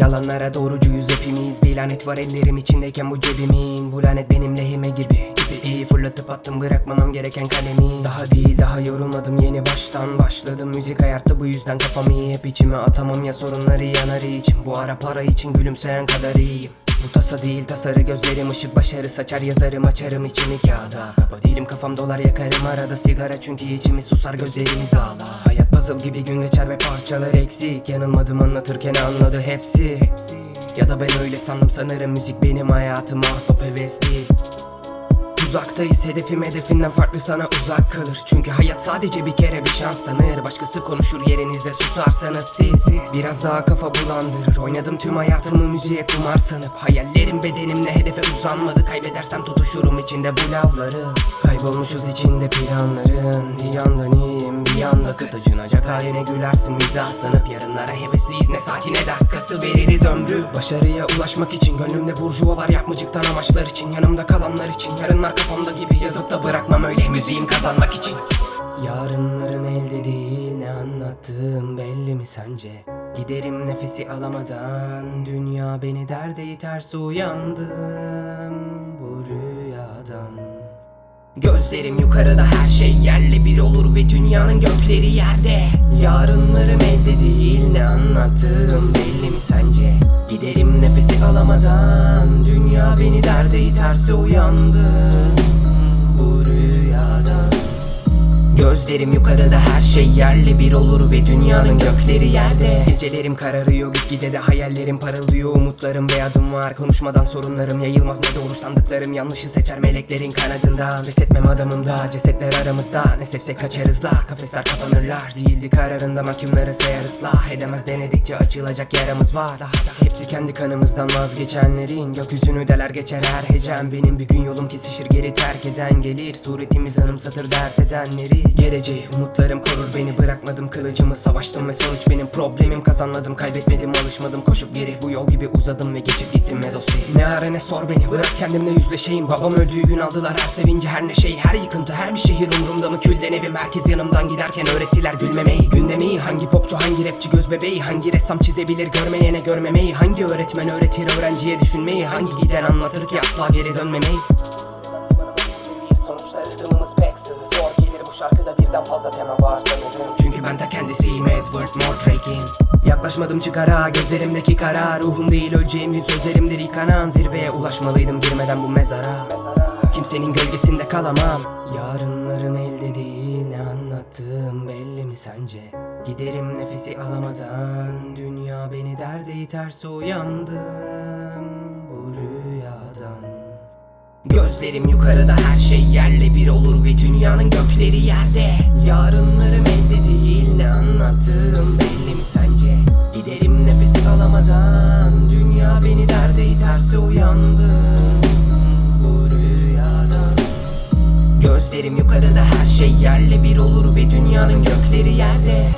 Yalanlara doğrucuyuz hepimiz. Bir lanet var ellerim içindeyken bu cebimin. Bu lanet benim lehime gibi Gibi iyi fırlatıp attım bırakmamam gereken kalemi. Daha değil daha yorulmadım yeni baştan başladım. Müzik ayarttı bu yüzden kafamı iyi hep içime atamam. Ya sorunları yanar için Bu ara para için gülümseyen kadar iyiyim bu tasa değil tasarı gözlerim ışık başarı saçar yazarım açarım içimi kağıda. Kaba değilim kafam dolar yakarım arada sigara çünkü içimiz susar gözlerimiz ağlar Hayat puzzle gibi gün geçer ve parçalar eksik. Yanılmadım anlatırken anladı hepsi. Ya da ben öyle sandım sanırım müzik benim hayatım ahbap heves değil Uzaktayız hedefim hedefinden farklı sana uzak kalır. Çünkü hayat sadece bir kere bir şans tanır. Başkası konuşur yerinizde susarsanız siz. Biraz daha kafa bulandırır. Oynadım tüm hayatımı müziğe kumar sanıp. Hayallerim bedenimle hedefe uzanmadı. Kaybedersem tutuşurum içinde bu lavları Kaybolmuşuz içinde planların Bir yandan iyiyim bir yanda kıt acınacak haline gülersin mizah. Sanıp Yarınlara hevesliyiz ne saati ne dakikası veririz ömrü. Başarıya ulaşmak için gönlümde burjuva var Yapmacıktan amaçlar için yanımda kalanlar için. Yarınlar kafamda gibi yazıp da bırakmam öyle müziğim kazanmak için. Yarınlarım elde değil ne anlattığım belli mi sence? Giderim nefesi alamadan Dünya beni derde iterse uyandım Gözlerim yukarıda her şey yerli bir olur ve dünyanın gökleri yerde Yarınlarım elde değil ne anlattığım belli mi sence? Giderim nefesi alamadan Dünya beni derde iterse uyandım bu rüyadan Gözlerim yukarıda her şey yerli. Bir olur ve dünyanın gökleri yerde. Gecelerim kararıyor gitgide de hayallerim parıldıyor. Umutlarım ve adım var. Konuşmadan sorunlarım yayılmaz. Ne doğru sandıklarım Yanlışı seçer. Meleklerin kanadında Resetmem adamımda cesetler aramızda Ne sevsek kaçarız la. Kafesler kapanırlar. Değildi kararında mahkumları sayarız la. Edemez denedikçe açılacak yaramız var. Hepsi kendi kanımızdan vazgeçenlerin. Gökyüzünü deler geçer her hecem Benim bir gün yolum kesişir geri terk eden gelir. Suretimiz anımsatır dert edenleri Geleceği. Umutlarım korur beni bırakmadım kılıcımı Savaştım ve sonuç benim. Problemim Kazanmadım kaybetmedim alışmadım. Koşup geri Bu yol gibi uzadım ve geçip gittim mezosferi Ne ara ne sor beni bırak kendimle yüzleşeyim. Babam öldüğü gün aldılar her sevinci her neşeyi Her yıkıntı her bir şehir umrumda mı külden evim Herkes yanımdan giderken öğrettiler gülmemeyi. Gündemi hangi popçu hangi rapçi göz bebeği? Hangi ressam çizebilir görmeyene görmemeyi? Hangi öğretmen öğretir öğrenciye düşünmeyi? Hangi giden anlatır ki asla geri dönmemeyi birden fazla tema var sanırım Çünkü ben ta kendisiyim Edward Mordrake'in Yaklaşmadım çıkara gözlerimdeki kara. Ruhum değil öleceğim gün sözlerimdir yıkanan Zirveye ulaşmalıydım girmeden bu mezara. Kimsenin gölgesinde kalamam. Yarınlarım elde değil ne anlattığım belli mi sence? Giderim nefesi alamadan Dünya beni derde bu rüyadan Gözlerim yukarıda her şey yerle bir olur ve dünyanın gökleri yerde. Yarınlarım elde değil ne anlattığım belli mi sence? Giderim nefesi alamadan Dünya beni derde iterse uyandım bu rüyadan Gözlerim yukarıda her şey yerle bir olur ve dünyanın gökleri yerde